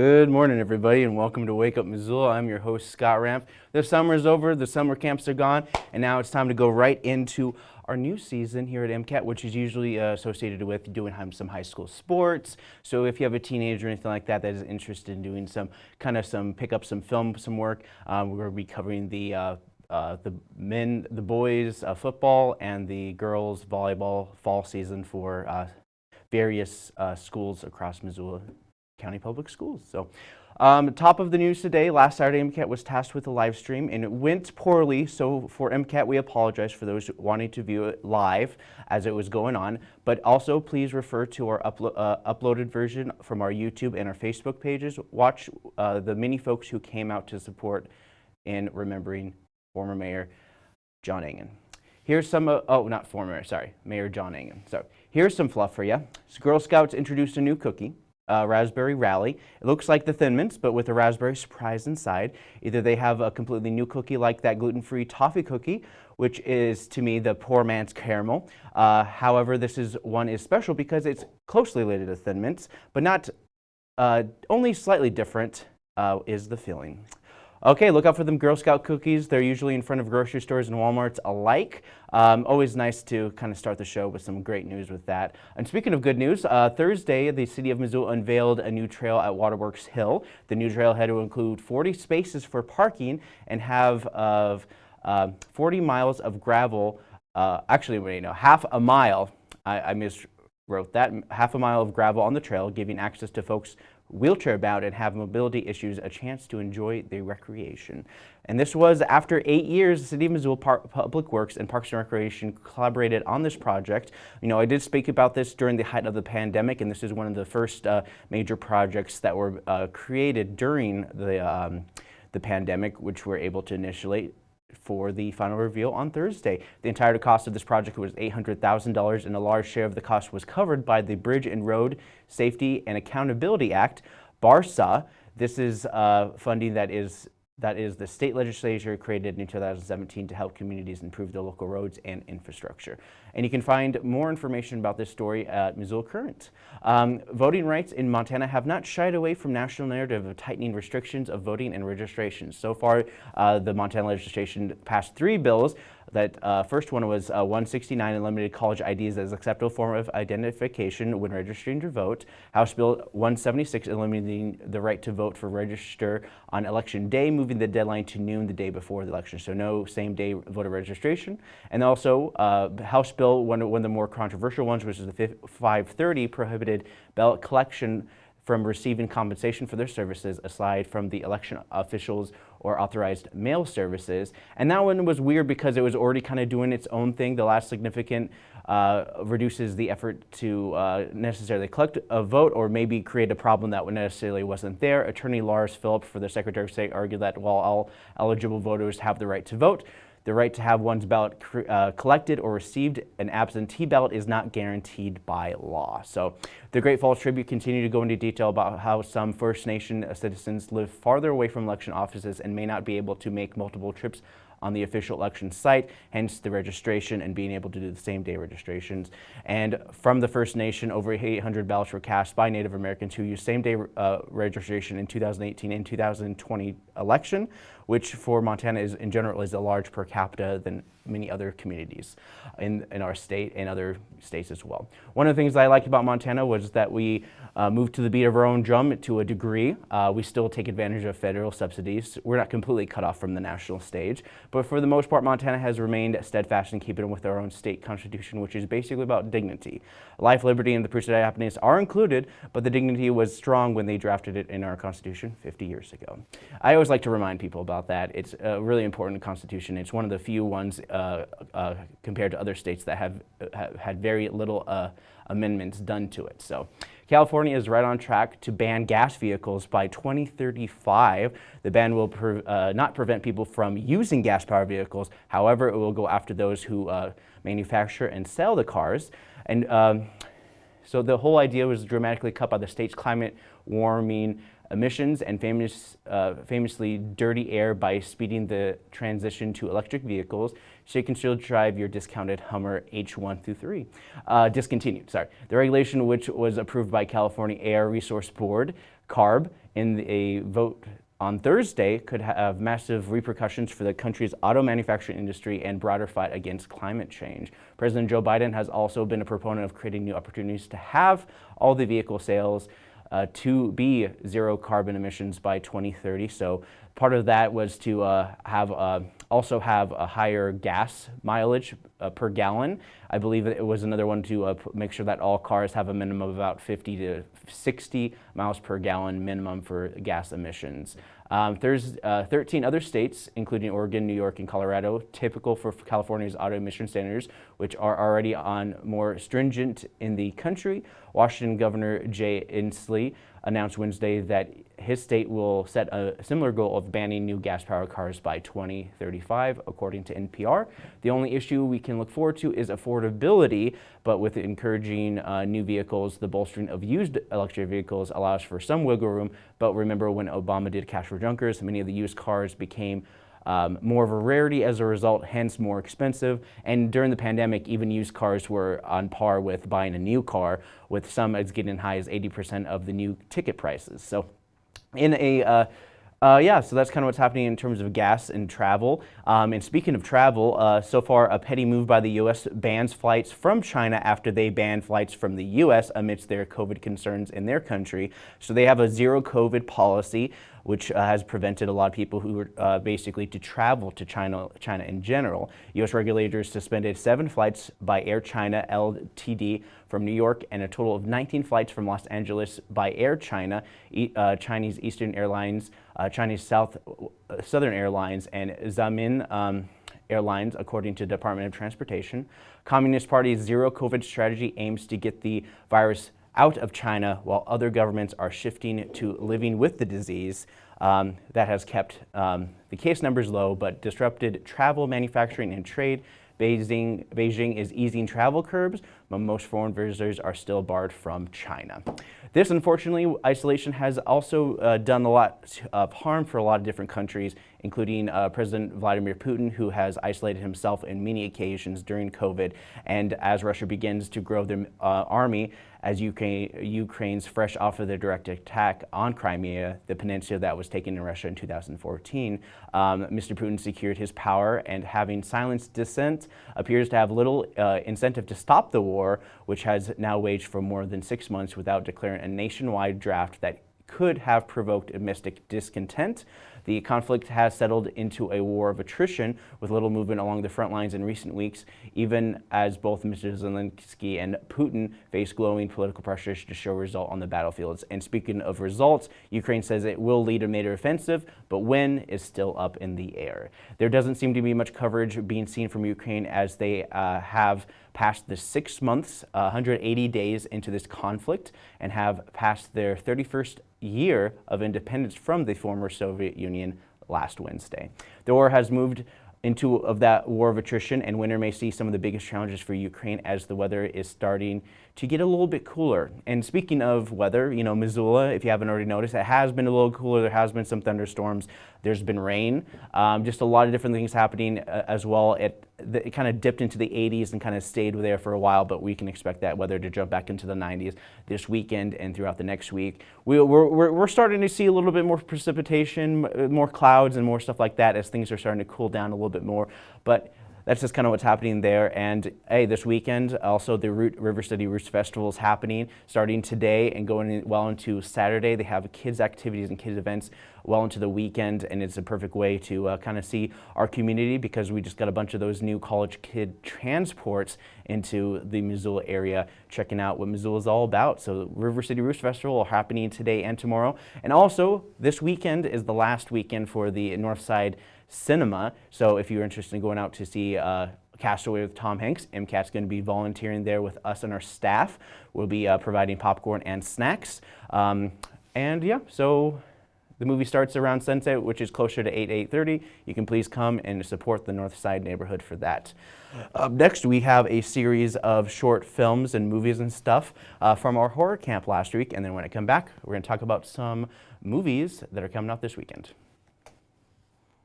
Good morning, everybody, and welcome to Wake Up Missoula. I'm your host, Scott Ramp. The summer is over, the summer camps are gone, and now it's time to go right into our new season here at MCAT, which is usually uh, associated with doing some high school sports. So if you have a teenager or anything like that that is interested in doing some kind of some, pick up some film, some work, um, we're going to be covering the uh, uh, the men, the boys uh, football and the girls volleyball fall season for uh, various uh, schools across Missoula County Public Schools. So um, top of the news today, last Saturday MCAT was tasked with a live stream and it went poorly. So for MCAT, we apologize for those wanting to view it live as it was going on. But also please refer to our uplo uh, uploaded version from our YouTube and our Facebook pages. Watch uh, the many folks who came out to support in remembering former Mayor John Engen. Here's some, uh, oh, not former, sorry, Mayor John Engen. So here's some fluff for you. So Girl Scouts introduced a new cookie uh, raspberry rally. It looks like the Thin Mints, but with a raspberry surprise inside. Either they have a completely new cookie like that gluten-free toffee cookie, which is, to me, the poor man's caramel. Uh, however, this is one is special because it's closely related to Thin Mints, but not uh, only slightly different uh, is the filling. Okay, look out for them Girl Scout cookies. They're usually in front of grocery stores and Walmarts alike. Um, always nice to kind of start the show with some great news with that. And speaking of good news, uh, Thursday, the City of Missoula unveiled a new trail at Waterworks Hill. The new trailhead will include 40 spaces for parking and have of uh, 40 miles of gravel, uh, actually, wait, no, half a mile, I, I miswrote that, half a mile of gravel on the trail, giving access to folks wheelchair bound and have mobility issues a chance to enjoy the recreation. And this was after eight years, the City of Missoula Public Works and Parks and Recreation collaborated on this project. You know, I did speak about this during the height of the pandemic, and this is one of the first uh, major projects that were uh, created during the, um, the pandemic, which we're able to initiate for the final reveal on Thursday. The entire cost of this project was $800,000 and a large share of the cost was covered by the Bridge and Road Safety and Accountability Act, BARSA. This is uh, funding that is that is the state legislature created in 2017 to help communities improve their local roads and infrastructure. And you can find more information about this story at Missoula Current. Um, voting rights in Montana have not shied away from national narrative of tightening restrictions of voting and registration. So far, uh, the Montana legislation passed three bills that uh, first one was uh, 169 eliminated college IDs as acceptable form of identification when registering to vote. House Bill 176 eliminating the right to vote for register on election day, moving the deadline to noon the day before the election. So no same day voter registration. And also uh, House Bill, one, one of the more controversial ones, which is the 530, prohibited ballot collection from receiving compensation for their services aside from the election officials or authorized mail services. And that one was weird because it was already kind of doing its own thing. The last significant uh, reduces the effort to uh, necessarily collect a vote or maybe create a problem that necessarily wasn't there. Attorney Lars Philip for the Secretary of State argued that while all eligible voters have the right to vote, the right to have one's ballot uh, collected or received an absentee ballot is not guaranteed by law. So the Great Falls Tribune continued to go into detail about how some First Nation citizens live farther away from election offices and may not be able to make multiple trips on the official election site, hence the registration and being able to do the same day registrations. And from the First Nation, over 800 ballots were cast by Native Americans who used same day uh, registration in 2018 and 2020 election, which for Montana is in general is a large per capita than many other communities in, in our state and other states as well. One of the things I liked about Montana was that we uh, moved to the beat of our own drum to a degree. Uh, we still take advantage of federal subsidies. We're not completely cut off from the national stage, but for the most part, Montana has remained steadfast in keeping with our own state constitution, which is basically about dignity. Life, liberty, and the pursuit of happiness are included, but the dignity was strong when they drafted it in our constitution 50 years ago. I always like to remind people about that. It's a really important constitution. It's one of the few ones uh, uh, compared to other states that have, have had very little uh, amendments done to it. So California is right on track to ban gas vehicles by 2035. The ban will pre uh, not prevent people from using gas-powered vehicles. However, it will go after those who uh, manufacture and sell the cars. And um, so the whole idea was dramatically cut by the state's climate warming emissions and famous, uh, famously dirty air by speeding the transition to electric vehicles, so you can still drive your discounted Hummer H1 through 3. Uh, discontinued, sorry. The regulation, which was approved by California Air Resource Board, CARB, in a vote on Thursday could have massive repercussions for the country's auto manufacturing industry and broader fight against climate change. President Joe Biden has also been a proponent of creating new opportunities to have all the vehicle sales uh, to be zero carbon emissions by 2030. So part of that was to uh, have uh, also have a higher gas mileage uh, per gallon. I believe it was another one to uh, make sure that all cars have a minimum of about 50 to 60 miles per gallon minimum for gas emissions. Um, there's uh, 13 other states, including Oregon, New York, and Colorado, typical for California's auto emission standards, which are already on more stringent in the country. Washington Governor Jay Inslee announced Wednesday that his state will set a similar goal of banning new gas-powered cars by 2035, according to NPR. The only issue we can look forward to is affordability, but with encouraging uh, new vehicles, the bolstering of used electric vehicles allows for some wiggle room. But remember when Obama did cash for junkers, many of the used cars became um, more of a rarity as a result, hence more expensive. And during the pandemic, even used cars were on par with buying a new car, with some as getting as high as 80% of the new ticket prices. So in a uh, uh, yeah, so that's kind of what's happening in terms of gas and travel. Um, and speaking of travel, uh, so far a petty move by the U.S. bans flights from China after they banned flights from the U.S. amidst their COVID concerns in their country. So they have a zero COVID policy which uh, has prevented a lot of people who were uh, basically to travel to China, China in general. U.S. regulators suspended seven flights by Air China LTD from New York and a total of 19 flights from Los Angeles by Air China, e uh, Chinese Eastern Airlines, uh, Chinese South uh, Southern Airlines, and Xiamen um, Airlines, according to Department of Transportation. Communist Party's zero COVID strategy aims to get the virus out of China while other governments are shifting to living with the disease. Um, that has kept um, the case numbers low but disrupted travel, manufacturing, and trade. Beijing, Beijing is easing travel curbs, but most foreign visitors are still barred from China. This, unfortunately, isolation has also uh, done a lot of harm for a lot of different countries, including uh, President Vladimir Putin, who has isolated himself in many occasions during COVID. And as Russia begins to grow their uh, army, as Ukraine, Ukraine's fresh off of the direct attack on Crimea, the peninsula that was taken in Russia in 2014, um, Mr. Putin secured his power and having silenced dissent appears to have little uh, incentive to stop the war, which has now waged for more than six months without declaring a nationwide draft that could have provoked domestic discontent. The conflict has settled into a war of attrition with little movement along the front lines in recent weeks, even as both Mr. Zelensky and Putin face glowing political pressures to show result on the battlefields. And speaking of results, Ukraine says it will lead a major offensive, but when is still up in the air. There doesn't seem to be much coverage being seen from Ukraine as they uh, have passed the six months, uh, 180 days into this conflict and have passed their 31st year of independence from the former Soviet Union last Wednesday. The war has moved into of that war of attrition and winter may see some of the biggest challenges for Ukraine as the weather is starting to get a little bit cooler. And speaking of weather, you know, Missoula, if you haven't already noticed, it has been a little cooler. There has been some thunderstorms. There's been rain. Um, just a lot of different things happening uh, as well. It, it kind of dipped into the 80s and kind of stayed there for a while, but we can expect that weather to jump back into the 90s this weekend and throughout the next week. We, we're, we're, we're starting to see a little bit more precipitation, more clouds and more stuff like that as things are starting to cool down a little bit more. But that's just kind of what's happening there. And hey, this weekend, also the Root River City Roots Festival is happening, starting today and going well into Saturday. They have kids activities and kids events well into the weekend, and it's a perfect way to uh, kind of see our community because we just got a bunch of those new college kid transports into the Missoula area, checking out what Missoula is all about. So River City Roots Festival are happening today and tomorrow. And also, this weekend is the last weekend for the Northside Cinema. So if you're interested in going out to see uh, Castaway with Tom Hanks, MCAT's going to be volunteering there with us and our staff. We'll be uh, providing popcorn and snacks. Um, and yeah, so the movie starts around sunset, which is closer to 8, 8.30. You can please come and support the North Side neighborhood for that. Up next, we have a series of short films and movies and stuff uh, from our horror camp last week. And then when I come back, we're going to talk about some movies that are coming out this weekend.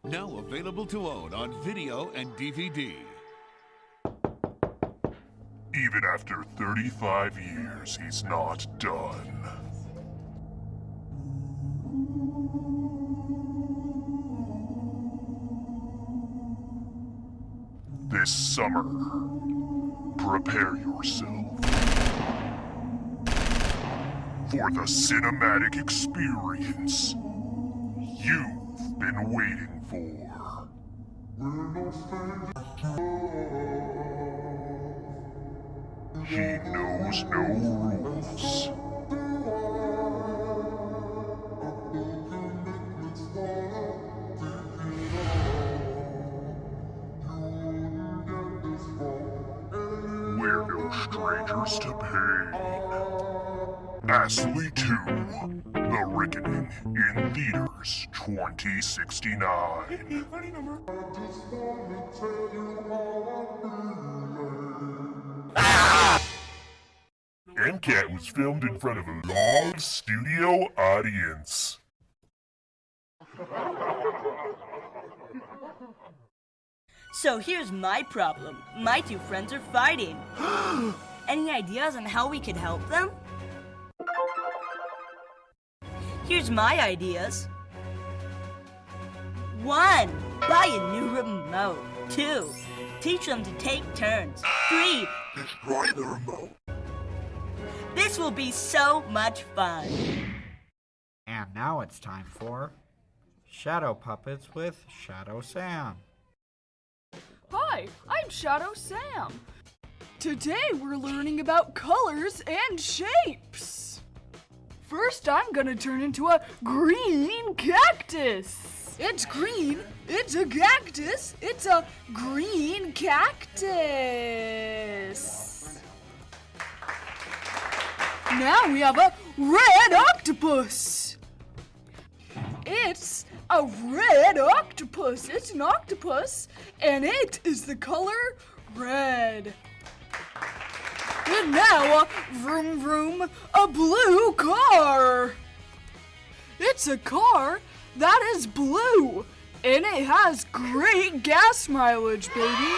Now available to own on video and DVD. Even after 35 years, he's not done. This summer, prepare yourself for the cinematic experience you've been waiting for. He knows no rules. We're no strangers to pain. Astley 2, The In theaters 2069. MCAT was filmed in front of a live studio audience. So here's my problem. My two friends are fighting. Any ideas on how we could help them? Here's my ideas. One, buy a new remote. Two, teach them to take turns. Three, Destroy the remote. this will be so much fun. And now it's time for Shadow Puppets with Shadow Sam. Hi, I'm Shadow Sam. Today we're learning about colors and shapes. First, I'm gonna turn into a green cactus. It's green, it's a cactus, it's a green cactus. Now we have a red octopus. It's a red octopus. It's an octopus, and it is the color red. And now, vroom vroom, a blue car. It's a car that is blue, and it has great gas mileage, baby.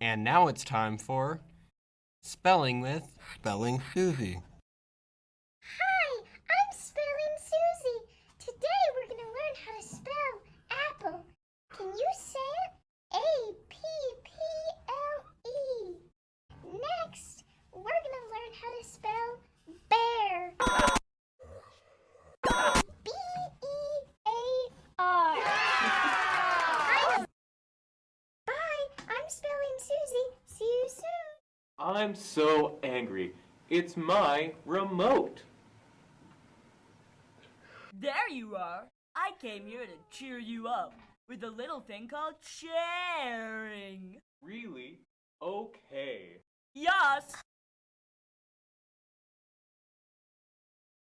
And now it's time for Spelling with Spelling Susie. Hi, I'm Spelling Susie. Today we're going to learn how to spell apple. Can you say it? A P P L E. Next, we're going to learn how to spell bear. B E A R. I'm- Bye, I'm Spelling Susie. See you soon. I'm so angry. It's my remote. There you are. I came here to cheer you up with a little thing called sharing. Really? Okay. Yes.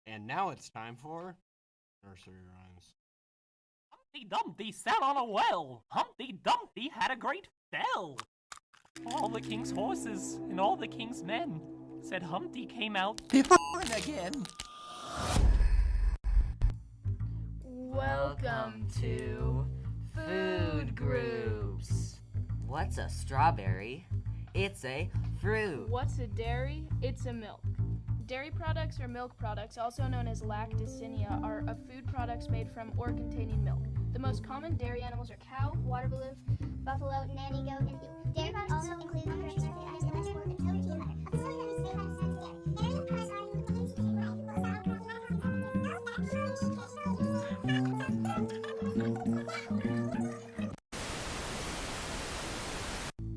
And now it's time for Nursery Rhymes. Humpty Dumpty sat on a well. Humpty Dumpty had a great spell. All the king's horses and all the king's men said Humpty came out different again. Welcome to Food Groups. What's a strawberry? It's a fruit. What's a dairy? It's a milk. Dairy products or milk products, also known as lacticinia, are of food products made from or containing milk. The most common dairy animals are cow, water balloon, buffalo, nanny goat, and ewe. Dairy products also include vitamins, and vegetable and protein and butter.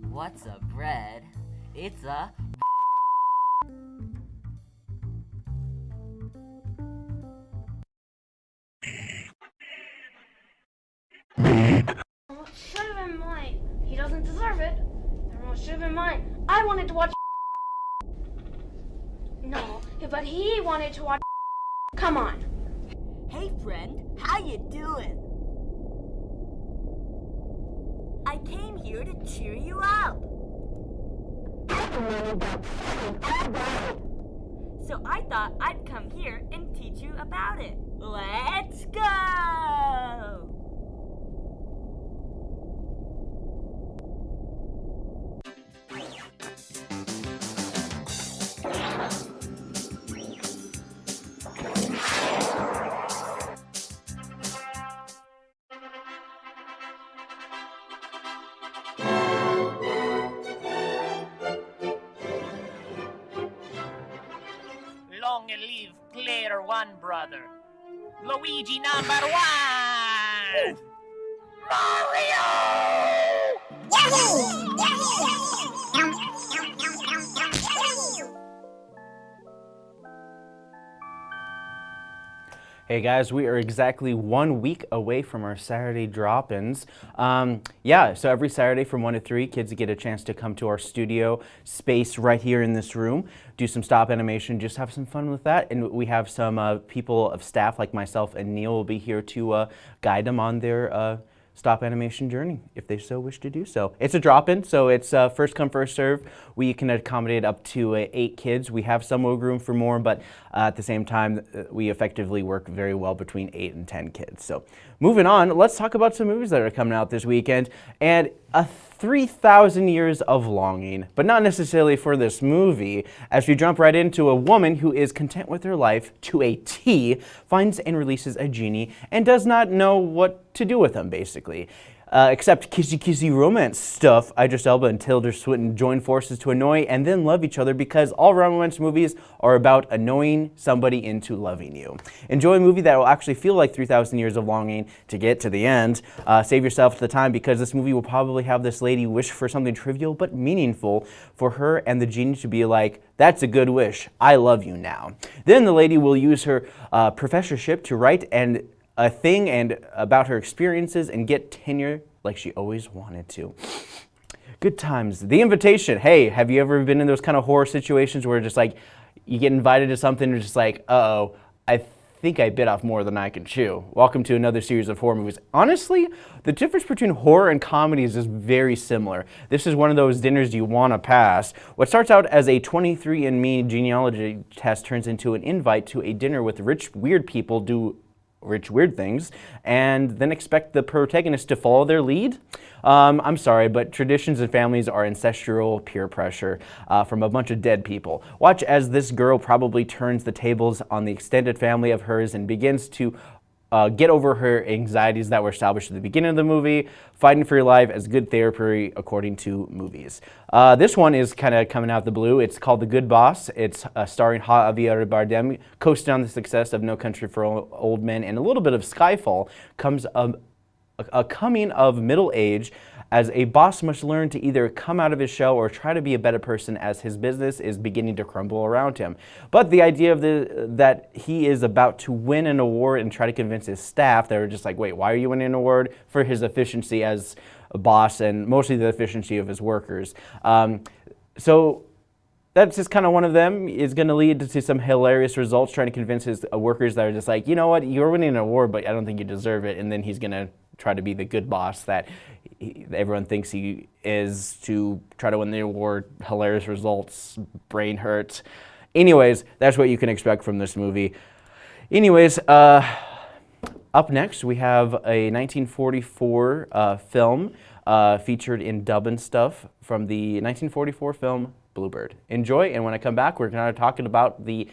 What's a bread? It's a wanted to watch. No, but he wanted to watch. Come on. Hey friend, how you doing? I came here to cheer you up. So I thought I'd come here and teach you about it. Let's go! Luigi number one! Hey guys, we are exactly one week away from our Saturday drop-ins. Um, yeah, so every Saturday from 1 to 3, kids get a chance to come to our studio space right here in this room, do some stop animation, just have some fun with that. And we have some uh, people of staff like myself and Neil will be here to uh, guide them on their uh, stop animation journey if they so wish to do so. It's a drop-in, so it's uh, first come, first serve. We can accommodate up to uh, eight kids. We have some room for more, but uh, at the same time, uh, we effectively work very well between eight and 10 kids. So moving on, let's talk about some movies that are coming out this weekend. And a 3,000 Years of Longing, but not necessarily for this movie, as we jump right into a woman who is content with her life to a T, finds and releases a genie, and does not know what to do with him, basically. Uh, except kissy kissy romance stuff, Idris Elba and Tilda Swinton join forces to annoy and then love each other because all romance movies are about annoying somebody into loving you. Enjoy a movie that will actually feel like 3,000 Years of Longing to get to the end. Uh, save yourself the time because this movie will probably have this lady wish for something trivial but meaningful for her and the genie to be like, that's a good wish. I love you now. Then the lady will use her uh, professorship to write and a thing and about her experiences and get tenure like she always wanted to. Good times. The invitation. Hey, have you ever been in those kind of horror situations where just like you get invited to something and just like, uh-oh, I think I bit off more than I can chew. Welcome to another series of horror movies. Honestly, the difference between horror and comedy is just very similar. This is one of those dinners you want to pass. What starts out as a 23andMe genealogy test turns into an invite to a dinner with rich, weird people do rich, weird things, and then expect the protagonist to follow their lead? Um, I'm sorry, but traditions and families are ancestral peer pressure uh, from a bunch of dead people. Watch as this girl probably turns the tables on the extended family of hers and begins to uh, get over her anxieties that were established at the beginning of the movie, fighting for your life as good therapy according to movies. Uh, this one is kind of coming out of the blue. It's called The Good Boss. It's uh, starring Javier Bardem, coasting on the success of No Country for Old Men and a little bit of Skyfall comes a, coming of middle age as a boss must learn to either come out of his shell or try to be a better person as his business is beginning to crumble around him. But the idea of the, that he is about to win an award and try to convince his staff that are just like, wait, why are you winning an award? For his efficiency as a boss and mostly the efficiency of his workers. Um, so that's just kind of one of them is going to lead to some hilarious results trying to convince his uh, workers that are just like, you know what, you're winning an award, but I don't think you deserve it. And then he's going to try to be the good boss that he, everyone thinks he is to try to win the award. Hilarious results, brain hurt. Anyways, that's what you can expect from this movie. Anyways, uh, up next we have a 1944 uh, film uh, featured in dub and stuff from the 1944 film Bluebird. Enjoy, and when I come back, we're going to talking about the,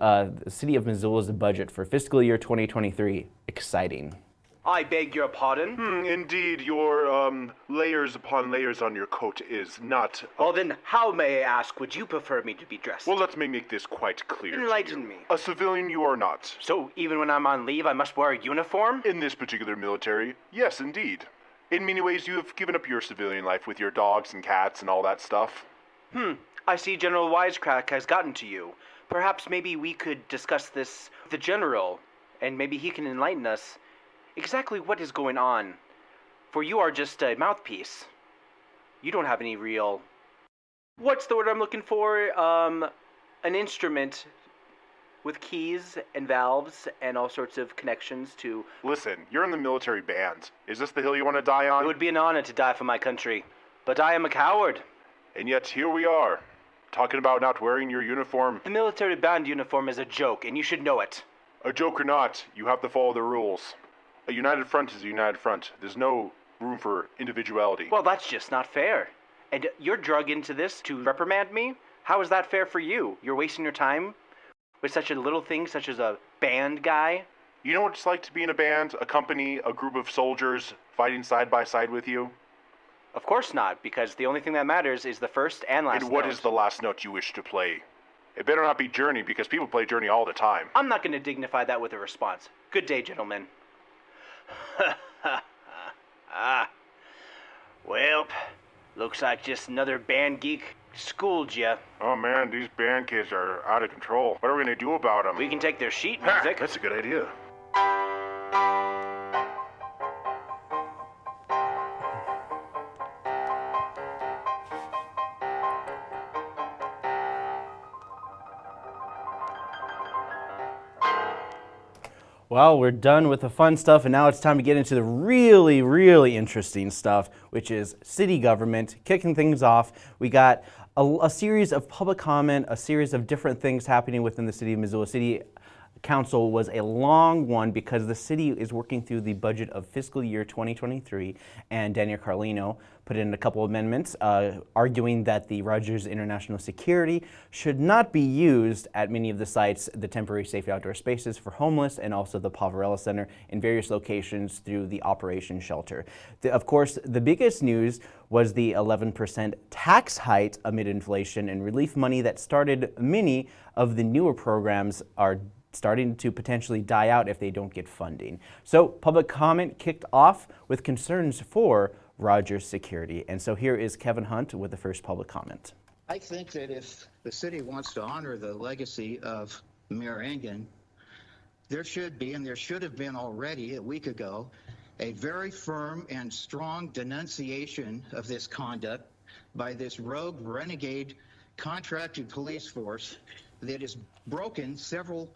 uh, the city of Missoula's budget for fiscal year 2023. Exciting. I beg your pardon? Hmm, indeed, your um, layers upon layers on your coat is not. Well, then, how, may I ask, would you prefer me to be dressed? Well, let me make this quite clear. to Enlighten you. me. A civilian you are not. So, even when I'm on leave, I must wear a uniform? In this particular military, yes, indeed. In many ways, you have given up your civilian life with your dogs and cats and all that stuff. Hmm, I see General Wisecrack has gotten to you. Perhaps maybe we could discuss this with the General, and maybe he can enlighten us exactly what is going on. For you are just a mouthpiece. You don't have any real. What's the word I'm looking for? Um, an instrument with keys and valves and all sorts of connections to. Listen, you're in the military band. Is this the hill you want to die on? It would be an honor to die for my country, but I am a coward. And yet here we are. Talking about not wearing your uniform. The military band uniform is a joke, and you should know it. A joke or not, you have to follow the rules. A united front is a united front. There's no room for individuality. Well, that's just not fair. And you're drug into this to reprimand me? How is that fair for you? You're wasting your time with such a little thing such as a band guy? You know what it's like to be in a band, a company, a group of soldiers fighting side by side with you? Of course not, because the only thing that matters is the first and last and what note. is the last note you wish to play? It better not be Journey, because people play Journey all the time. I'm not going to dignify that with a response. Good day, gentlemen. ah. Well, looks like just another band geek schooled ya. Oh man, these band kids are out of control. What are we gonna do about them? We can take their sheet Ha, music. That's a good idea. Well, we're done with the fun stuff, and now it's time to get into the really, really interesting stuff, which is city government. Kicking things off, we got a, a series of public comment, a series of different things happening within the city of Missoula. City Council was a long one because the city is working through the budget of fiscal year 2023, and Daniel Carlino put in a couple amendments uh, arguing that the Rogers International Security should not be used at many of the sites, the temporary safe outdoor spaces for homeless, and also the Poverello Center in various locations through the Operation Shelter. The, of course, the biggest news was the 11% tax hike amid inflation and relief money that started many of the newer programs are starting to potentially die out if they don't get funding. So public comment kicked off with concerns for Rogers security. And so here is Kevin Hunt with the first public comment. I think that if the city wants to honor the legacy of Mayor Engen, there should be, and there should have been already a week ago, a very firm and strong denunciation of this conduct by this rogue renegade contracted police force that has broken several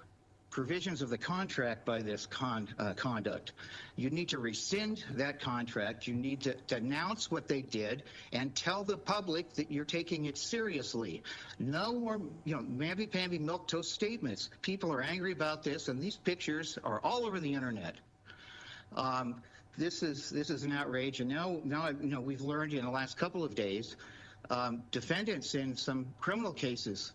provisions of the contract by this con, uh, conduct. You need to rescind that contract. You need to, announce what they did and tell the public that you're taking it seriously. No more, you know, mamby-pamby milk toast statements. People are angry about this, and these pictures are all over the internet. Um, this is this is an outrage, and now now you know we've learned in the last couple of days, um, defendants in some criminal cases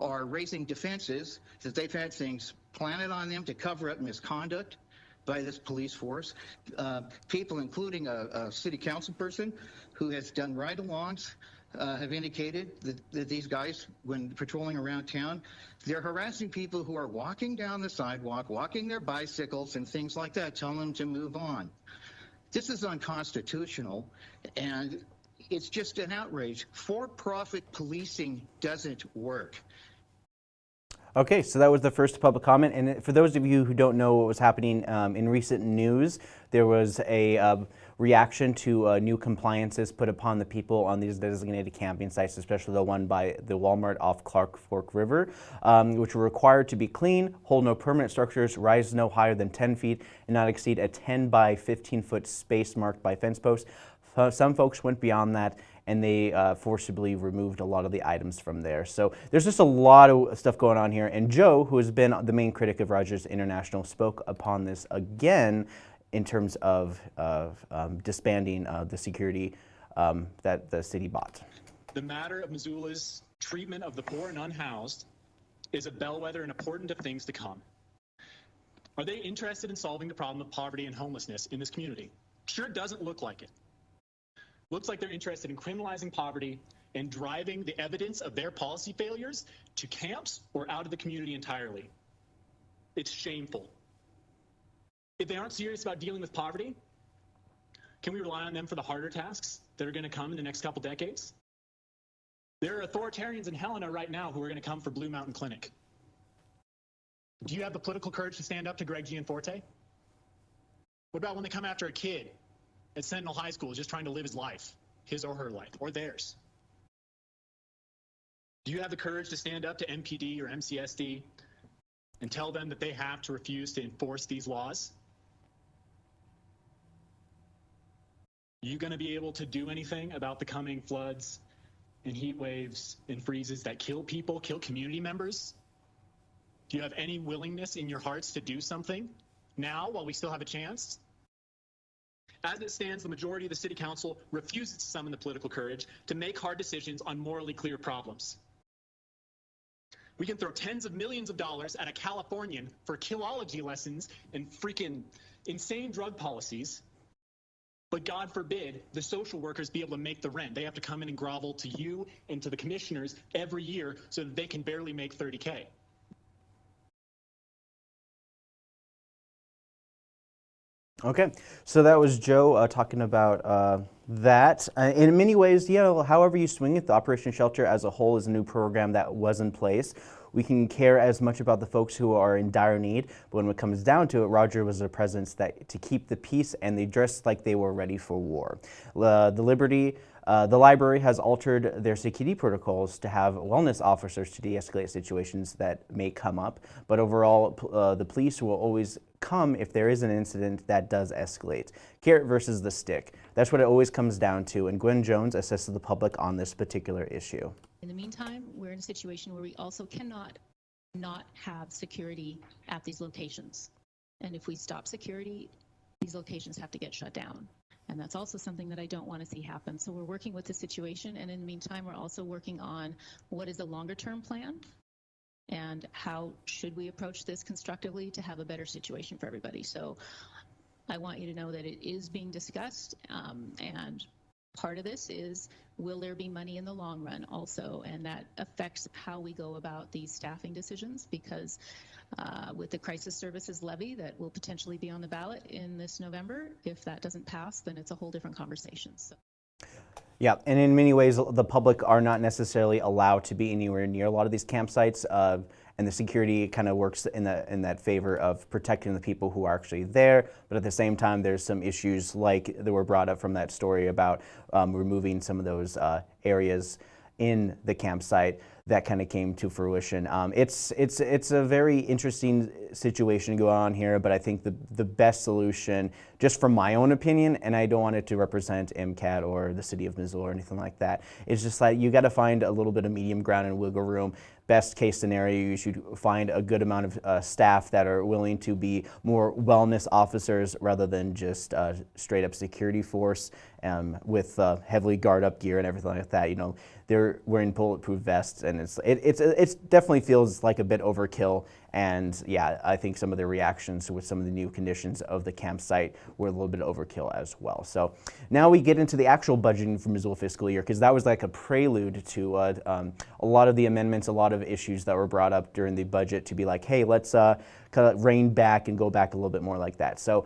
are raising defenses that they've had things planted on them to cover up misconduct by this police force. Uh, people, including a, a, city council person who has done ride-alongs, uh, have indicated that, that, these guys, when patrolling around town, they're harassing people who are walking down the sidewalk, walking their bicycles and things like that, telling them to move on. This is unconstitutional, and it's just an outrage. For-profit policing doesn't work. Okay, so that was the first public comment. And for those of you who don't know what was happening um, in recent news, there was a uh, reaction to uh, new compliances put upon the people on these designated camping sites, especially the one by the Walmart off Clark Fork River, um, which were required to be clean, hold no permanent structures, rise no higher than 10 feet, and not exceed a 10 by 15 foot space marked by fence posts. Some folks went beyond that and they uh, forcibly removed a lot of the items from there. So there's just a lot of stuff going on here. And Joe, who has been the main critic of Rogers International, spoke upon this again in terms of, of um, disbanding uh, the security um, that the city bought. The matter of Missoula's treatment of the poor and unhoused is a bellwether and important of things to come. Are they interested in solving the problem of poverty and homelessness in this community? Sure, doesn't look like it looks like they're interested in criminalizing poverty and driving the evidence of their policy failures to camps or out of the community entirely. It's shameful. If they aren't serious about dealing with poverty, can we rely on them for the harder tasks that are going to come in the next couple decades? There are authoritarians in Helena right now who are going to come for Blue Mountain Clinic. Do you have the political courage to stand up to Greg Gianforte? What about when they come after a kid at Sentinel High School just trying to live his life, his or her life, or theirs? Do you have the courage to stand up to MPD or MCSD and tell them that they have to refuse to enforce these laws? Are you going to be able to do anything about the coming floods and heat waves and freezes that kill people, kill community members? Do you have any willingness in your hearts to do something now while we still have a chance? As it stands, the majority of the city council refuses to summon the political courage to make hard decisions on morally clear problems. We can throw tens of millions of dollars at a Californian for killology lessons and freaking insane drug policies. But God forbid the social workers be able to make the rent. They have to come in and grovel to you and to the commissioners every year so that they can barely make 30K. Okay, so that was Joe uh, talking about uh, that. Uh, in many ways, you know, however you swing it, the Operation Shelter as a whole is a new program that was in place. We can care as much about the folks who are in dire need, but when it comes down to it, Roger was a presence that to keep the peace, and they dressed like they were ready for war. Uh, the Liberty uh, the library has altered their security protocols to have wellness officers to de-escalate situations that may come up, but overall uh, the police will always come if there is an incident that does escalate. Carrot versus the stick. That's what it always comes down to, and Gwen Jones assesses the public on this particular issue. In the meantime, we're in a situation where we also cannot not have security at these locations. And if we stop security, these locations have to get shut down. And that's also something that I don't want to see happen. So we're working with the situation. And in the meantime, we're also working on what is a longer term plan and how should we approach this constructively to have a better situation for everybody. So I want you to know that it is being discussed. Um, and part of this is will there be money in the long run also? And that affects how we go about these staffing decisions because uh, with the crisis services levy that will potentially be on the ballot in this November. If that doesn't pass, then it's a whole different conversation. So. Yeah, and in many ways, the public are not necessarily allowed to be anywhere near a lot of these campsites, uh, and the security kind of works in that in that favor of protecting the people who are actually there. But at the same time, there's some issues like that were brought up from that story about um, removing some of those uh, areas in the campsite that kind of came to fruition. Um, it's it's it's a very interesting situation going on here, but I think the the best solution, just from my own opinion, and I don't want it to represent MCAT or the city of Missoula or anything like that. It's just like you got to find a little bit of medium ground and wiggle room. Best case scenario, you should find a good amount of uh, staff that are willing to be more wellness officers rather than just uh, straight up security force um, with uh, heavily guard up gear and everything like that. You know, they're wearing bulletproof vests and it's it, it's it definitely feels like a bit overkill. And yeah, I think some of the reactions with some of the new conditions of the campsite were a little bit overkill as well. So now we get into the actual budgeting for Missoula fiscal year because that was like a prelude to uh, um, a lot of the amendments, a lot of issues that were brought up during the budget to be like, hey, let's uh, kind of rein back and go back a little bit more like that. So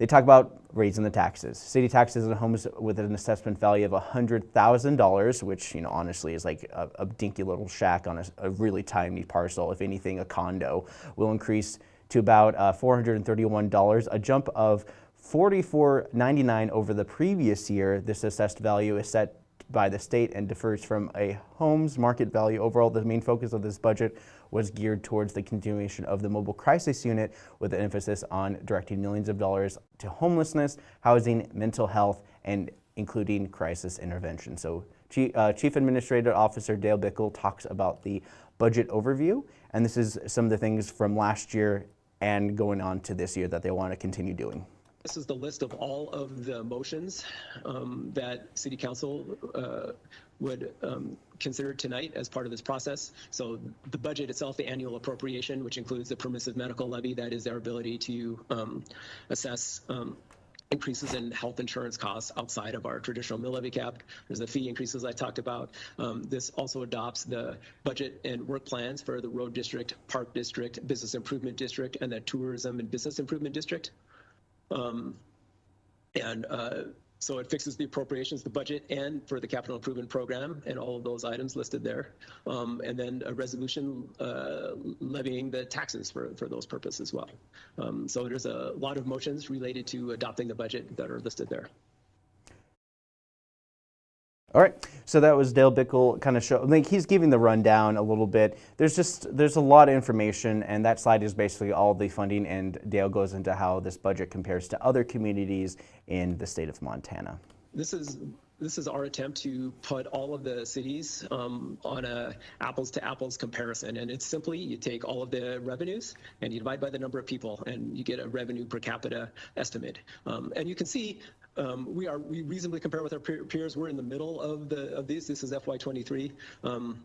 they talk about raising the taxes. City taxes on homes with an assessment value of $100,000, which, you know, honestly is like a, a dinky little shack on a, a, really tiny parcel. If anything, a condo will increase to about uh, $431, a jump of $44.99 over the previous year. This assessed value is set by the state and differs from a home's market value. Overall, the main focus of this budget was geared towards the continuation of the mobile crisis unit with an emphasis on directing millions of dollars to homelessness, housing, mental health, and including crisis intervention. So Chief, uh, Chief Administrative Officer Dale Bickle talks about the budget overview, and this is some of the things from last year and going on to this year that they want to continue doing. This is the list of all of the motions um, that City Council uh, would um, consider tonight as part of this process. So the budget itself, the annual appropriation, which includes the permissive medical levy, that is our ability to um, assess um, increases in health insurance costs outside of our traditional mill levy cap. There's the fee increases I talked about. Um, this also adopts the budget and work plans for the road district, park district, business improvement district, and the tourism and business improvement district. Um, and uh, so it fixes the appropriations, the budget, and for the capital improvement program, and all of those items listed there. Um, and then a resolution uh, levying the taxes for, for those purposes as well. Um, so there's a lot of motions related to adopting the budget that are listed there. All right, so that was Dale Bickle kind of show, like he's giving the rundown a little bit. There's just, there's a lot of information and that slide is basically all the funding and Dale goes into how this budget compares to other communities in the state of Montana. This is this is our attempt to put all of the cities um, on a apples to apples comparison. And it's simply you take all of the revenues and you divide by the number of people and you get a revenue per capita estimate. Um, and you can see um, we are we reasonably compare with our peers. We're in the middle of the of these. This is FY23. Um,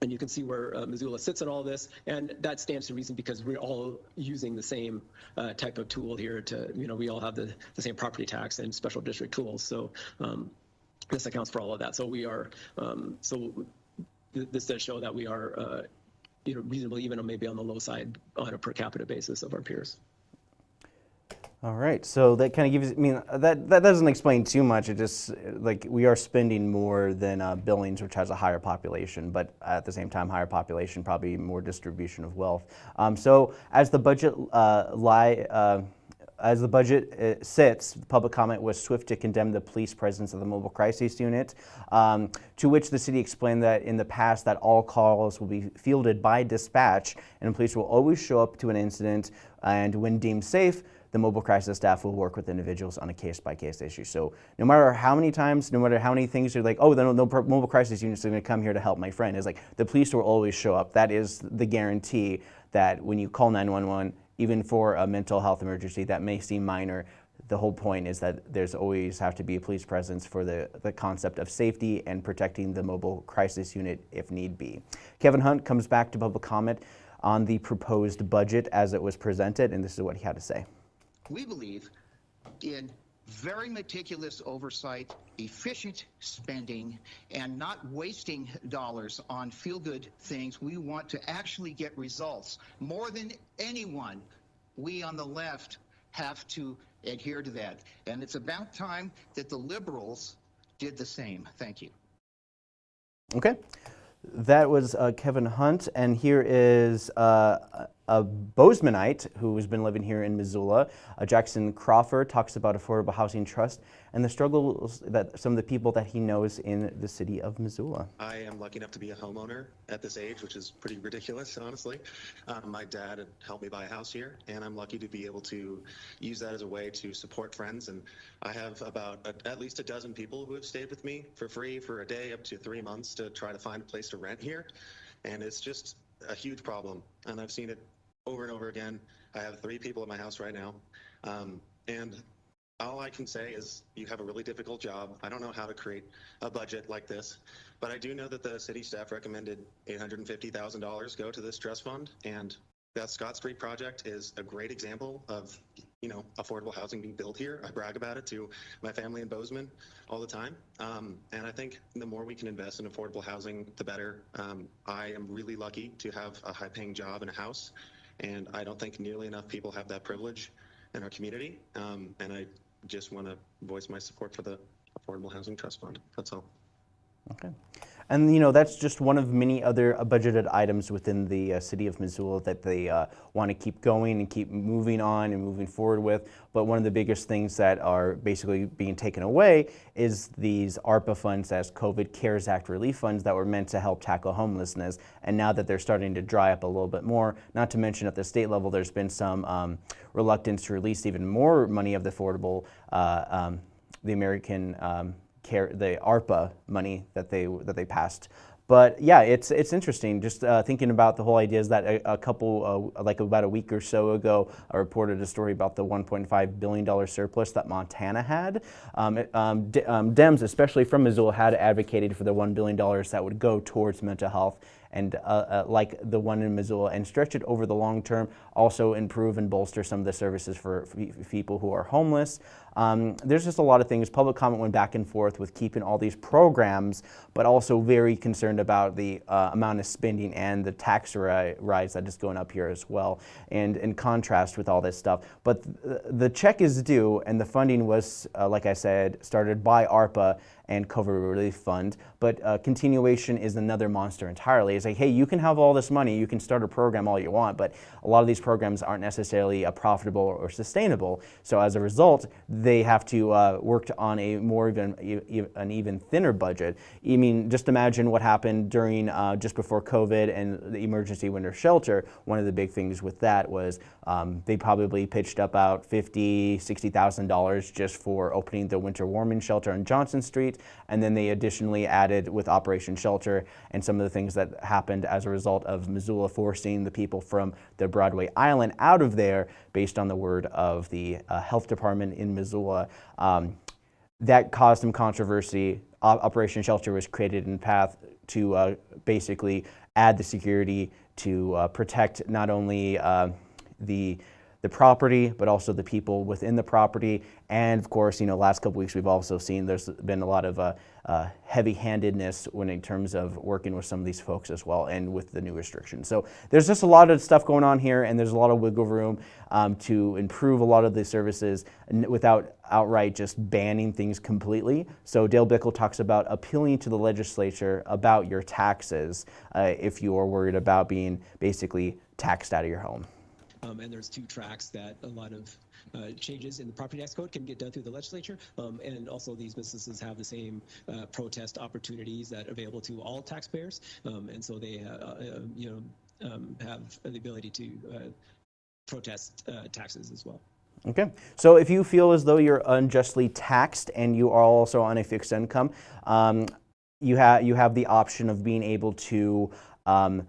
and you can see where uh, Missoula sits in all this, and that stands to reason because we're all using the same uh, type of tool here to, you know, we all have the, the same property tax and special district tools. So um, this accounts for all of that. So we are, um, so th this does show that we are, uh, you know, reasonably even maybe on the low side on a per capita basis of our peers. All right, so that kind of gives, I mean, that, that doesn't explain too much. It just, like, we are spending more than uh, Billings, which has a higher population, but at the same time, higher population, probably more distribution of wealth. Um, so as the budget uh, lie, uh, as the budget uh, sits, public comment was swift to condemn the police presence of the mobile crisis unit, um, to which the city explained that in the past that all calls will be fielded by dispatch and police will always show up to an incident and when deemed safe, the mobile crisis staff will work with individuals on a case-by-case -case issue. So no matter how many times, no matter how many things you're like, oh, the no, mobile crisis unit is going to come here to help my friend, is like the police will always show up. That is the guarantee that when you call 911, even for a mental health emergency that may seem minor, the whole point is that there's always have to be a police presence for the, the concept of safety and protecting the mobile crisis unit if need be. Kevin Hunt comes back to public comment on the proposed budget as it was presented, and this is what he had to say we believe in very meticulous oversight, efficient spending, and not wasting dollars on feel-good things. We want to actually get results. More than anyone, we on the left have to adhere to that. And it's about time that the liberals did the same. Thank you. Okay. That was uh, Kevin Hunt, and here is uh, a Bozemanite who has been living here in Missoula. Uh, Jackson Crawford talks about Affordable Housing Trust and the struggles that some of the people that he knows in the city of Missoula. I am lucky enough to be a homeowner at this age, which is pretty ridiculous, honestly. Um, my dad had helped me buy a house here, and I'm lucky to be able to use that as a way to support friends. And I have about a, at least a dozen people who have stayed with me for free for a day up to three months to try to find a place to rent here. And it's just a huge problem. And I've seen it over and over again. I have three people in my house right now. Um, and all I can say is you have a really difficult job. I don't know how to create a budget like this, but I do know that the city staff recommended $850,000 go to this trust fund. And that Scott Street project is a great example of, you know, affordable housing being built here. I brag about it to my family in Bozeman all the time. Um, and I think the more we can invest in affordable housing, the better. Um, I am really lucky to have a high paying job and a house and I don't think nearly enough people have that privilege in our community. Um, and I just want to voice my support for the Affordable Housing Trust Fund. That's all. Okay. And you know that's just one of many other uh, budgeted items within the uh, city of Missoula that they uh, want to keep going and keep moving on and moving forward with. But one of the biggest things that are basically being taken away is these ARPA funds as COVID CARES Act relief funds that were meant to help tackle homelessness. And now that they're starting to dry up a little bit more, not to mention at the state level, there's been some um, reluctance to release even more money of the affordable, uh, um, the American um, care, the ARPA money that they that they passed. But yeah, it's it's interesting. Just uh, thinking about the whole idea is that a, a couple, uh, like about a week or so ago, I reported a story about the 1.5 billion dollar surplus that Montana had. Um, um, um, Dems, especially from Missoula, had advocated for the one billion dollars that would go towards mental health and uh, uh, like the one in Missoula and stretch it over the long term, also improve and bolster some of the services for, for people who are homeless. Um, there's just a lot of things. Public comment went back and forth with keeping all these programs, but also very concerned about the uh, amount of spending and the tax ri rise that is going up here as well, and in contrast with all this stuff. But th the check is due, and the funding was, uh, like I said, started by ARPA and COVID relief fund, but uh, continuation is another monster entirely. It's like, hey, you can have all this money, you can start a program all you want, but a lot of these programs aren't necessarily uh, profitable or sustainable. So as a result, they have to uh, work on a more even, an even thinner budget. I mean, just imagine what happened during uh, just before COVID and the emergency winter shelter. One of the big things with that was um, they probably pitched up about fifty, sixty thousand dollars just for opening the winter warming shelter on Johnson Street, and then they additionally added with Operation Shelter and some of the things that happened as a result of Missoula forcing the people from the Broadway Island out of there, based on the word of the uh, health department in Missoula. Um, that caused some controversy. Operation Shelter was created in path to uh, basically add the security to uh, protect not only uh, the the property, but also the people within the property. And of course, you know, last couple weeks we've also seen there's been a lot of uh, uh, heavy-handedness when in terms of working with some of these folks as well, and with the new restrictions. So there's just a lot of stuff going on here, and there's a lot of wiggle room um, to improve a lot of the services without outright just banning things completely. So Dale Bickell talks about appealing to the legislature about your taxes uh, if you are worried about being basically taxed out of your home. Um, and there's two tracks that a lot of uh, changes in the property tax code can get done through the legislature. Um, and also these businesses have the same uh, protest opportunities that are available to all taxpayers. Um, and so they, uh, uh you know, um, have the ability to uh, protest taxes as well. Okay, so if you feel as though you're unjustly taxed and you are also on a fixed income, um, you, ha you have the option of being able to um,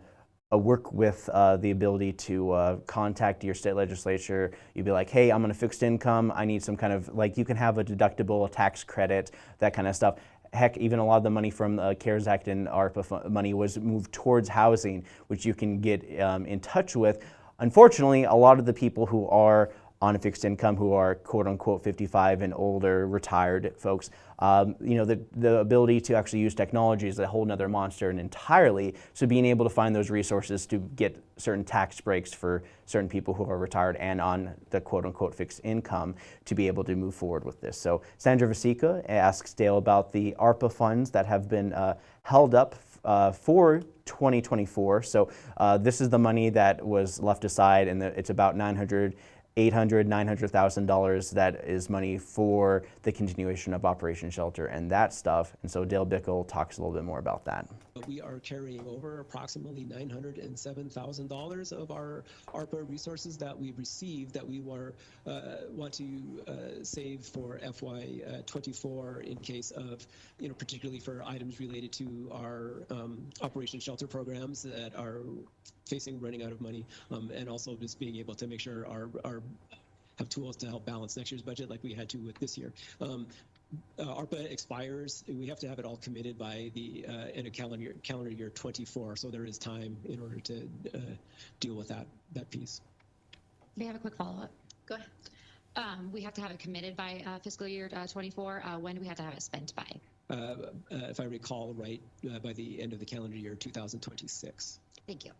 work with uh, the ability to uh, contact your state legislature. You'd be like, hey, I'm on a fixed income. I need some kind of, like, you can have a deductible, a tax credit, that kind of stuff. Heck, even a lot of the money from the CARES Act and ARPA money was moved towards housing, which you can get um, in touch with. Unfortunately, a lot of the people who are on a fixed income who are quote unquote 55 and older retired folks. Um, you know, the, the ability to actually use technology is a whole nother monster and entirely. So being able to find those resources to get certain tax breaks for certain people who are retired and on the quote unquote fixed income to be able to move forward with this. So Sandra Vasecka asks Dale about the ARPA funds that have been uh, held up uh, for 2024. So uh, this is the money that was left aside and the, it's about 900 800, 900,000 dollars that is money for the continuation of Operation Shelter and that stuff. And so Dale Bickell talks a little bit more about that. We are carrying over approximately $907,000 of our ARPA resources that we received that we were uh, want to uh, save for FY24 in case of, you know, particularly for items related to our um, Operation Shelter programs that are facing running out of money, um, and also just being able to make sure our, our have tools to help balance next year's budget like we had to with this year. Um, uh, ARPA expires. We have to have it all committed by the uh, end of calendar year, calendar year 24. So there is time in order to uh, deal with that that piece. May I have a quick follow up? Go ahead. Um, we have to have it committed by uh, fiscal year uh, 24. Uh, when do we have to have it spent by? if I recall right, by the end of the calendar year 2026. Thank you.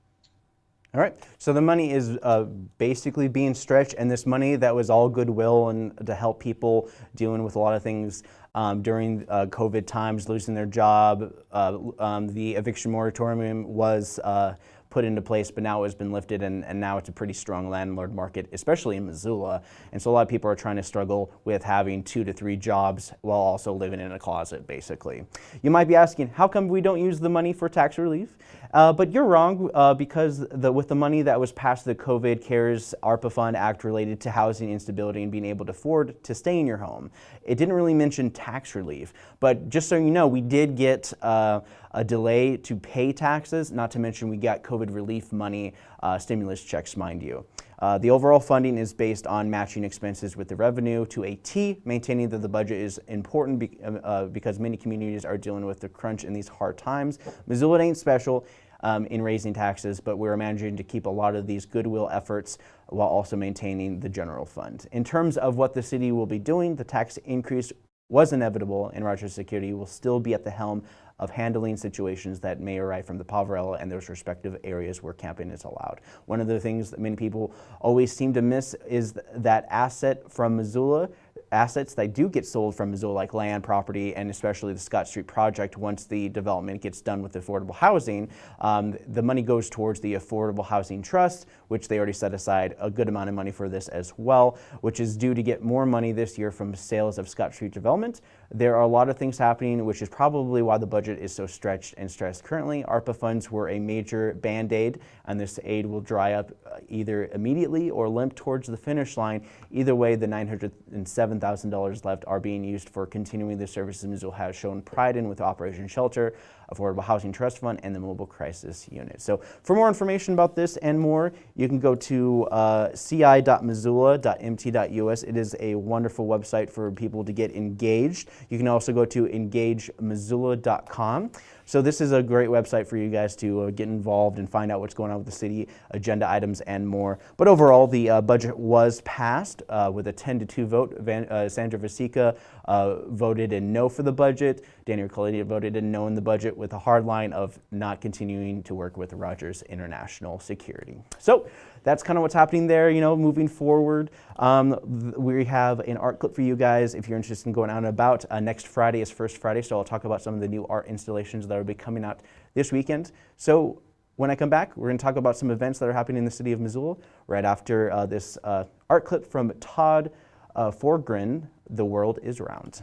All right, so the money is uh, basically being stretched, and this money that was all goodwill and to help people dealing with a lot of things um, during uh, COVID times, losing their job. Uh, um, the eviction moratorium was uh, put into place, but now it has been lifted, and, and now it's a pretty strong landlord market, especially in Missoula. And so a lot of people are trying to struggle with having two to three jobs while also living in a closet, basically. You might be asking, how come we don't use the money for tax relief? Uh, but you're wrong uh, because the, with the money that was passed the COVID CARES ARPA Fund Act related to housing instability and being able to afford to stay in your home, it didn't really mention tax relief. But just so you know, we did get uh, a delay to pay taxes, not to mention we got COVID relief money, uh, stimulus checks, mind you. Uh, the overall funding is based on matching expenses with the revenue to a T, maintaining that the budget is important be, uh, because many communities are dealing with the crunch in these hard times. Missoula ain't special um, in raising taxes, but we're managing to keep a lot of these goodwill efforts while also maintaining the general fund. In terms of what the city will be doing, the tax increase was inevitable and Rochester Security will still be at the helm of handling situations that may arise from the Poverello and those respective areas where camping is allowed. One of the things that many people always seem to miss is that asset from Missoula assets that do get sold from Missoula, like land, property, and especially the Scott Street project, once the development gets done with affordable housing, um, the money goes towards the Affordable Housing Trust, which they already set aside a good amount of money for this as well, which is due to get more money this year from sales of Scott Street development. There are a lot of things happening, which is probably why the budget is so stretched and stressed currently. ARPA funds were a major band-aid, and this aid will dry up uh, either immediately or limp towards the finish line. Either way, the $907,000 left are being used for continuing the services Missoula has shown pride in with Operation Shelter, Affordable Housing Trust Fund, and the Mobile Crisis Unit. So for more information about this and more, you can go to uh, ci.missoula.mt.us. It is a wonderful website for people to get engaged. You can also go to engagemissoula.com. So this is a great website for you guys to uh, get involved and find out what's going on with the city, agenda items, and more. But overall, the uh, budget was passed uh, with a 10 to 2 vote. Van, Sandra Vasecka voted in no for the budget. Daniel Caledia voted in no in the budget with a hard line of not continuing to work with Rogers International Security. So that's kind of what's happening there, you know, moving forward. Um, we have an art clip for you guys if you're interested in going out and about. Uh, next Friday is First Friday, so I'll talk about some of the new art installations that will be coming out this weekend. So when I come back, we're going to talk about some events that are happening in the city of Missoula right after uh, this uh, art clip from Todd uh, Forgren, The World is Round.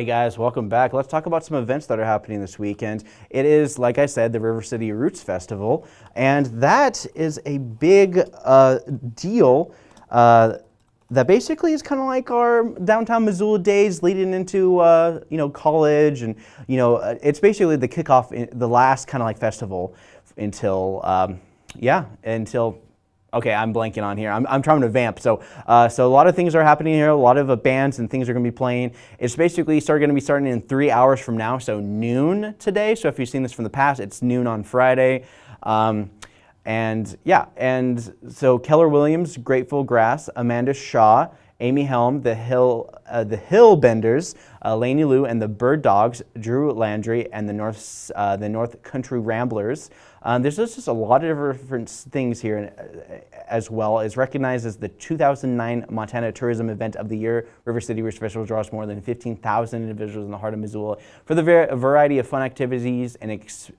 Hey guys, welcome back. Let's talk about some events that are happening this weekend. It is, like I said, the River City Roots Festival, and that is a big uh, deal uh, that basically is kind of like our downtown Missoula days leading into, uh, you know, college, and, you know, uh, it's basically the kickoff, the last kind of like festival until, um, yeah, until Okay, I'm blanking on here. I'm, I'm trying to vamp. So, uh, so a lot of things are happening here. A lot of uh, bands and things are going to be playing. It's basically start going to be starting in three hours from now, so noon today. So if you've seen this from the past, it's noon on Friday. Um, and yeah, and so Keller Williams, Grateful Grass, Amanda Shaw, Amy Helm, the Hill, uh, the Hillbenders, uh, Lou, and the Bird Dogs, Drew Landry, and the North, uh, the North Country Ramblers. Um, there's just a lot of different things here uh, as well. It's recognized as the 2009 Montana Tourism Event of the Year. River City Roots Festival draws more than 15,000 individuals in the heart of Missoula for the variety of fun activities and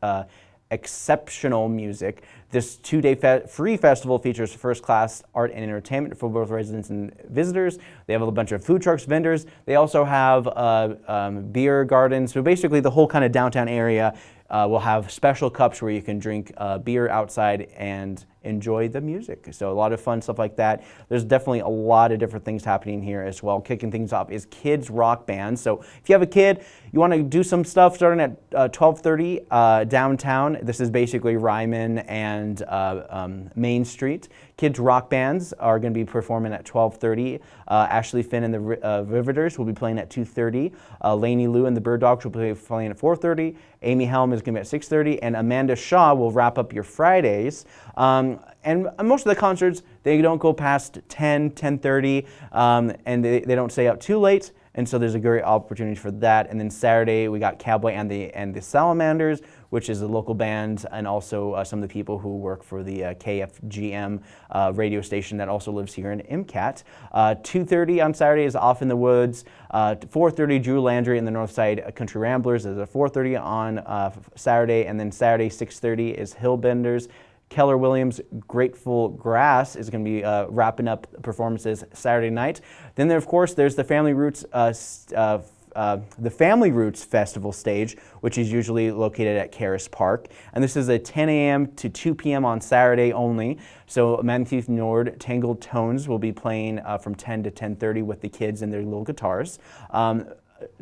uh, exceptional music. This two-day fe free festival features first-class art and entertainment for both residents and visitors. They have a bunch of food trucks, vendors. They also have uh, um, beer gardens. So basically the whole kind of downtown area uh, will have special cups where you can drink uh, beer outside and enjoy the music. So a lot of fun stuff like that. There's definitely a lot of different things happening here as well. Kicking things off is kids rock band. So if you have a kid, you want to do some stuff starting at uh, 12:30 uh, downtown. This is basically Ryman and uh, um, Main Street. Kids rock bands are going to be performing at 12:30. Uh, Ashley Flynn and the uh, Riveters will be playing at 2:30. Uh, Laney Lou and the Bird Dogs will be playing at 4:30. Amy Helm is going to be at 6:30, and Amanda Shaw will wrap up your Fridays. Um, and most of the concerts, they don't go past 10, 10.30, um, and they, they don't stay out too late. And so there's a great opportunity for that. And then Saturday, we got Cowboy and the, and the Salamanders, which is a local band, and also uh, some of the people who work for the uh, KFGM uh, radio station that also lives here in MCAT. 2.30 on Saturday is Off in the Woods. 4.30, Drew Landry and the Northside Country Ramblers is at 4.30 on uh, Saturday, and then Saturday, 6.30 is Hillbenders. Keller Williams Grateful Grass is going to be uh, wrapping up performances Saturday night. Then there, of course, there's the Family Roots uh, uh, uh, the Family Roots Festival stage, which is usually located at Caras Park. And this is a 10 a.m. to 2 p.m. on Saturday only. So Matthew Nord Tangled Tones will be playing uh, from 10 to 10.30 with the kids and their little guitars. Um,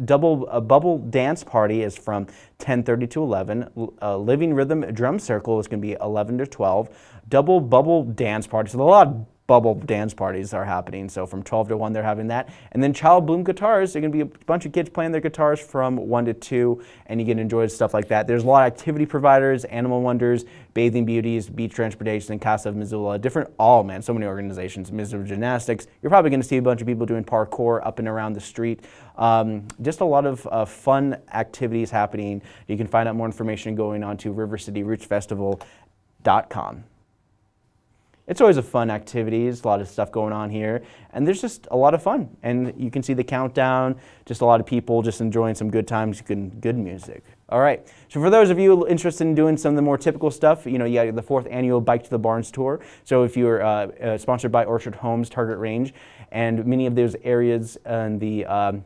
double bubble dance party is from 10:30 to 11. A uh, living rhythm drum circle is going to be 11 to 12. Double bubble dance party. So a lot bubble dance parties are happening. So from 12 to 1, they're having that. And then Child Bloom Guitars, they're going to be a bunch of kids playing their guitars from 1 to 2, and you can enjoy stuff like that. There's a lot of activity providers, Animal Wonders, Bathing Beauties, Beach Transportation, Casa of Missoula, different, all, man, so many organizations, Missoula Gymnastics. You're probably going to see a bunch of people doing parkour up and around the street. Um, just a lot of uh, fun activities happening. You can find out more information going on to rivercityrootsfestival.com it's always a fun activity. There's a lot of stuff going on here. And there's just a lot of fun. And you can see the countdown, just a lot of people just enjoying some good times, good, good music. All right, so for those of you interested in doing some of the more typical stuff, you know, you got the fourth annual Bike to the Barns tour. So if you're uh, uh, sponsored by Orchard Homes Target Range, and many of those areas and the um,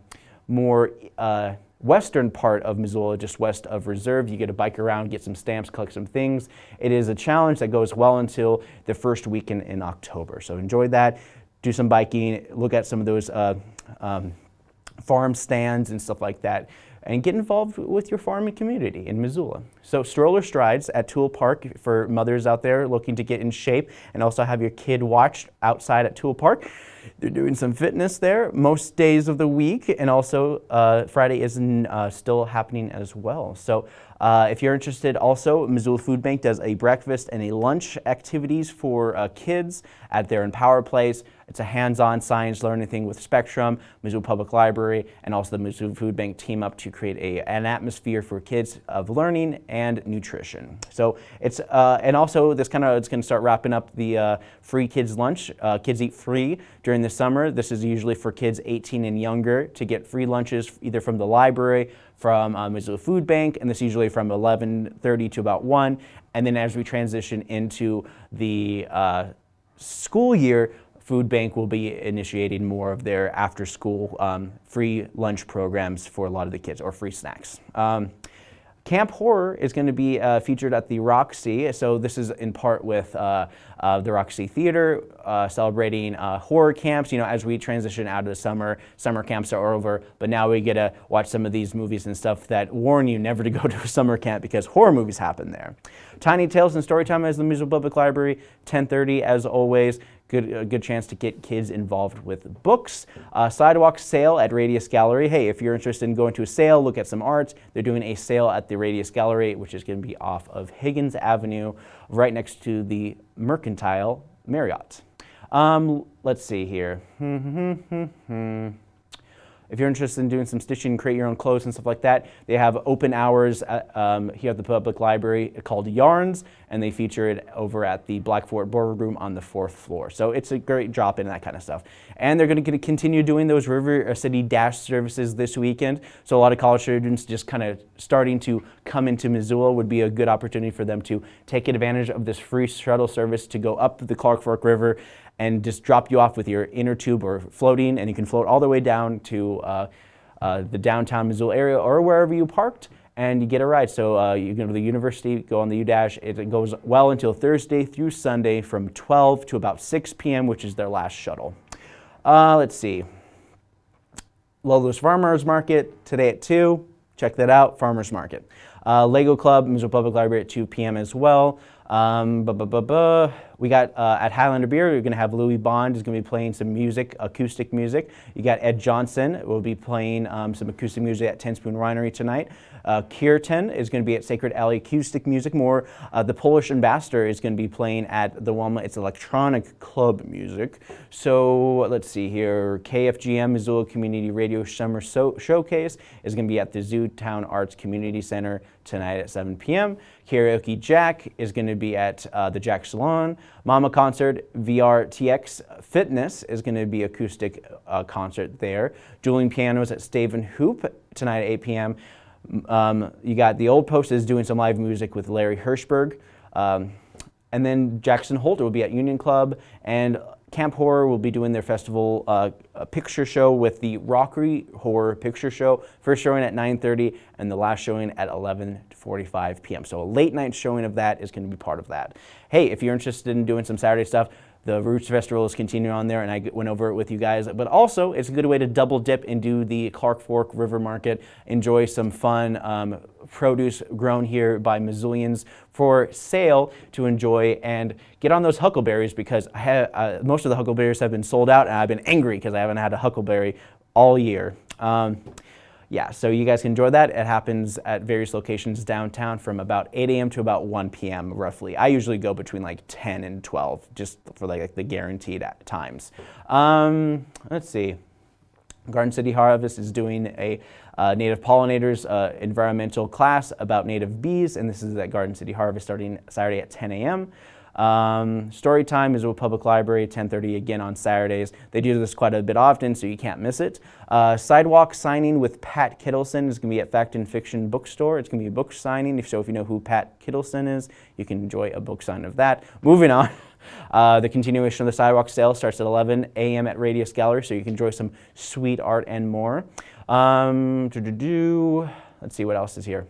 more uh, western part of Missoula, just west of Reserve. You get to bike around, get some stamps, collect some things. It is a challenge that goes well until the first weekend in October. So enjoy that, do some biking, look at some of those uh, um, farm stands and stuff like that and get involved with your farming community in Missoula. So stroller strides at Tool Park for mothers out there looking to get in shape and also have your kid watch outside at Tool Park. They're doing some fitness there most days of the week, and also uh, Friday is uh, still happening as well. So uh, if you're interested also, Missoula Food Bank does a breakfast and a lunch activities for uh, kids at their Empower Place. It's a hands-on science learning thing with Spectrum, Missoula Public Library, and also the Missoula Food Bank team up to create a, an atmosphere for kids of learning and nutrition. So it's, uh, and also this kind of, it's gonna start wrapping up the uh, free kids lunch. Uh, kids eat free during the summer. This is usually for kids 18 and younger to get free lunches either from the library, from uh, Missoula Food Bank, and this usually from 11.30 to about 1. And then as we transition into the uh, school year, Food Bank will be initiating more of their after-school um, free lunch programs for a lot of the kids, or free snacks. Um, Camp Horror is going to be uh, featured at the Roxy. So this is in part with uh, uh, the Roxy Theater, uh, celebrating uh, horror camps. You know, as we transition out of the summer, summer camps are over, but now we get to watch some of these movies and stuff that warn you never to go to a summer camp because horror movies happen there. Tiny Tales and Storytime as the Missoula Public Library, 10:30 as always good, a good chance to get kids involved with books. Uh, sidewalk sale at Radius Gallery. Hey, if you're interested in going to a sale, look at some arts. They're doing a sale at the Radius Gallery, which is going to be off of Higgins Avenue, right next to the Mercantile Marriott. Um, let's see here. If you're interested in doing some stitching, create your own clothes and stuff like that, they have open hours at, um, here at the public library called Yarns, and they feature it over at the Blackfoot Boardroom on the fourth floor. So it's a great drop in that kind of stuff. And they're going to continue doing those River City Dash services this weekend. So a lot of college students just kind of starting to come into Missoula would be a good opportunity for them to take advantage of this free shuttle service to go up the Clark Fork River and just drop you off with your inner tube or floating, and you can float all the way down to uh, uh, the downtown Missoula area or wherever you parked, and you get a ride. So uh, you go to the university, go on the U-Dash. It goes well until Thursday through Sunday from 12 to about 6 p.m., which is their last shuttle. Uh, let's see. Logos Farmers Market today at 2. Check that out, Farmers Market. Uh, Lego Club, Missoula Public Library at 2 p.m. as well. Um, bu -bu -bu we got uh, at Highlander Beer, we're going to have Louis Bond is going to be playing some music, acoustic music. You got Ed Johnson will be playing um, some acoustic music at Ten Spoon Winery tonight. Uh, Kirtan is going to be at Sacred Alley Acoustic Music More. Uh, the Polish Ambassador is going to be playing at the Wilma. It's electronic club music. So let's see here. KFGM Missoula Community Radio Summer so Showcase is going to be at the Zootown Arts Community Center tonight at 7 p.m. Karaoke Jack is going to be at uh, the Jack Salon. Mama Concert VRTX Fitness is going to be acoustic uh, concert there. Dueling Pianos at Staven Hoop tonight at 8 p.m. Um, you got the Old Post is doing some live music with Larry Hirschberg. Um, and then Jackson Holter will be at Union Club and Camp Horror will be doing their festival uh, picture show with the Rocky Horror Picture Show. First showing at 9.30 and the last showing at 11.45 p.m. So a late night showing of that is going to be part of that. Hey, if you're interested in doing some Saturday stuff, the Roots Festival is continuing on there, and I went over it with you guys. But also, it's a good way to double dip and do the Clark Fork River Market, enjoy some fun um, produce grown here by Missoulians for sale to enjoy, and get on those huckleberries because uh, most of the huckleberries have been sold out, and I've been angry because I haven't had a huckleberry all year. Um, yeah, so you guys can enjoy that. It happens at various locations downtown from about 8 a.m. to about 1 p.m. roughly. I usually go between like 10 and 12 just for like the guaranteed times. Um, let's see. Garden City Harvest is doing a uh, native pollinators uh, environmental class about native bees, and this is at Garden City Harvest starting Saturday at 10 a.m. Um, story time is with Public Library, 10.30 again on Saturdays. They do this quite a bit often, so you can't miss it. Uh, sidewalk signing with Pat Kittleson is going to be at Fact and Fiction Bookstore. It's going to be a book signing, so if you know who Pat Kittleson is, you can enjoy a book sign of that. Moving on. Uh, the continuation of the sidewalk sale starts at 11 a.m. at Radius Gallery, so you can enjoy some sweet art and more. Um, doo -doo -doo. Let's see what else is here.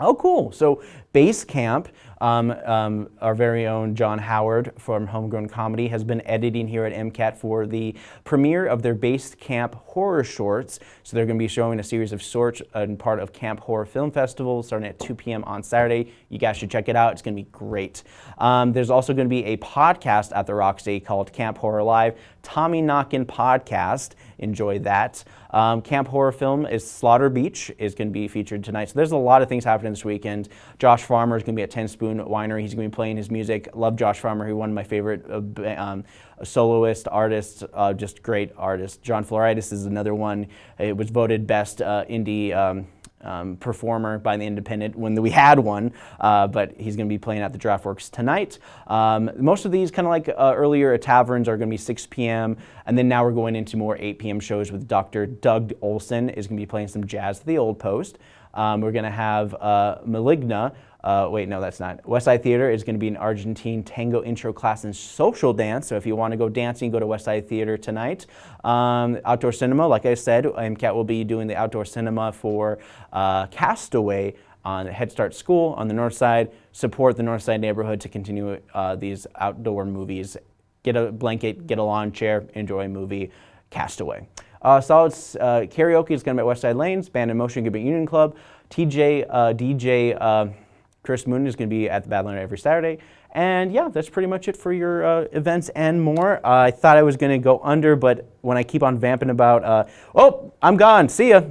Oh, cool. So Base Camp, um, um, our very own John Howard from Homegrown Comedy has been editing here at MCAT for the premiere of their Base Camp horror shorts. So they're going to be showing a series of shorts and part of Camp Horror Film Festival starting at 2 p.m. on Saturday. You guys should check it out. It's going to be great. Um, there's also going to be a podcast at the Roxy called Camp Horror Live, Tommy Knockin' Podcast. Enjoy that. Um, Camp Horror Film is Slaughter Beach is going to be featured tonight. So there's a lot of things happening this weekend. Josh Farmer is going to be at Ten Spoon Winery. He's going to be playing his music. Love Josh Farmer, who's one of my favorite uh, um, soloist, artists, uh, just great artist. John Floritis is another one. It was voted best uh, indie um, um, performer by the Independent when we had one, uh, but he's going to be playing at the Draftworks tonight. Um, most of these, kind of like uh, earlier taverns, are going to be 6 p.m., and then now we're going into more 8 p.m. shows with Dr. Doug Olson is going to be playing some jazz at the Old Post. Um, we're going to have uh, Maligna, uh, wait, no, that's not. Westside Theater is going to be an Argentine tango intro class and social dance. So if you want to go dancing, go to Westside Theater tonight. Um, outdoor cinema, like I said, MCAT will be doing the outdoor cinema for uh, Castaway on Head Start School on the north side. Support the north side neighborhood to continue uh, these outdoor movies. Get a blanket, get a lawn chair, enjoy a movie. Castaway. Uh, Solid uh, Karaoke is going to be at Westside Lanes. Band in Motion going Union Club. TJ, uh, DJ uh, Chris Moon is going to be at the Badlander every Saturday. And yeah, that's pretty much it for your uh, events and more. Uh, I thought I was going to go under, but when I keep on vamping about, uh, oh, I'm gone, see ya.